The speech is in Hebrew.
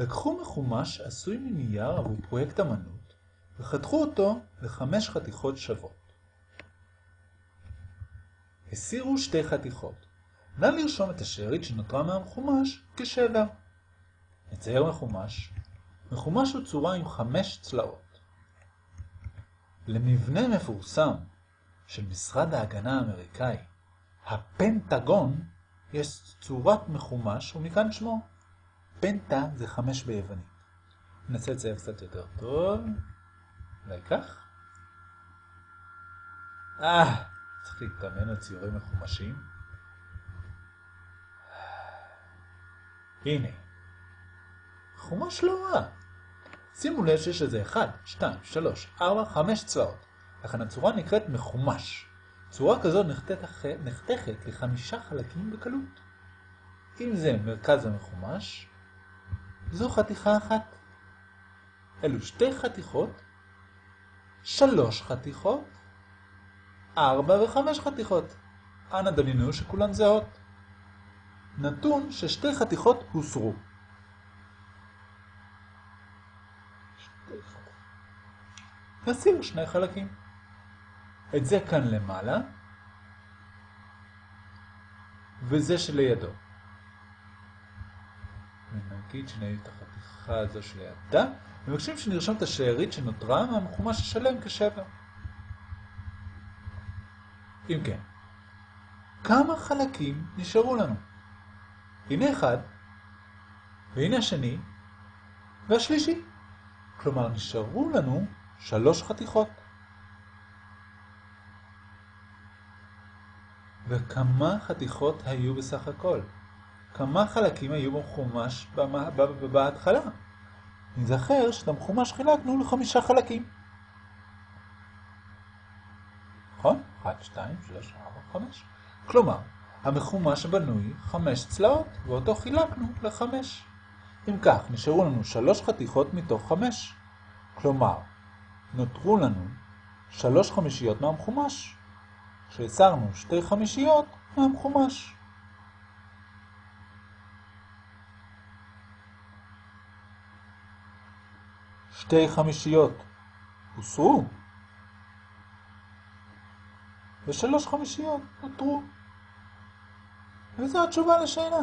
לקחו מחומש עשוי מנייר עבור פרויקט אמנות וחתכו אותו לחמש חתיכות שוות. הסירו שתי חתיכות. נא לרשום את השארית שנותרה מהמחומש כשבר. נצייר מחומש. מחומש הוא צורה עם חמש צלעות. למבנה מפורסם של משרד ההגנה האמריקאי, הפנטגון, יש צורת מחומש ומכאן שמו. פנטה זה חמש ביוונית. ננסה לצייר קצת יותר טוב. אולי כך? אה, צריך להתאמן על ציורים מחומשים. הנה. חומש לא רע. שימו לב שיש לזה 1, 2, 3, 4, 5 צלעות. לכן הצורה נקראת מחומש. צורה כזאת נחתכת לחמישה חלקים בקלות. אם זה מרכז המחומש, זו חתיכה אחת. אלו שתי חתיכות, שלוש חתיכות, ארבע וחמש חתיכות. אנא דמיינו שכולן זהות. נתון ששתי חתיכות הוסרו. נשים שני חלקים. את זה כאן למעלה, וזה שלידו. ונגיד שנהיה את החתיכה הזו שלידה, ומבקשים שנרשום את השארית שנותרה מהמחומש השלם כשבר. אם כן, כמה חלקים נשארו לנו? הנה אחד, והנה השני, והשלישי. כלומר, נשארו לנו שלוש חתיכות. וכמה חתיכות היו בסך הכל? כמה חלקים היו בחומש בהתחלה? נזכר שאת המחומש חילקנו לחמישה חלקים. נכון? 1, 2, 3, 4, 5. כלומר, המחומש בנוי חמש צלעות, ואותו חילקנו לחמש. אם כך, נשארו לנו שלוש חתיכות מתוך חמש. כלומר, נותרו לנו שלוש חמישיות מהמחומש. שהסרנו שתי חמישיות מהמחומש. שתי חמישיות הוסרו, ושלוש חמישיות נותרו. וזו התשובה לשאלה.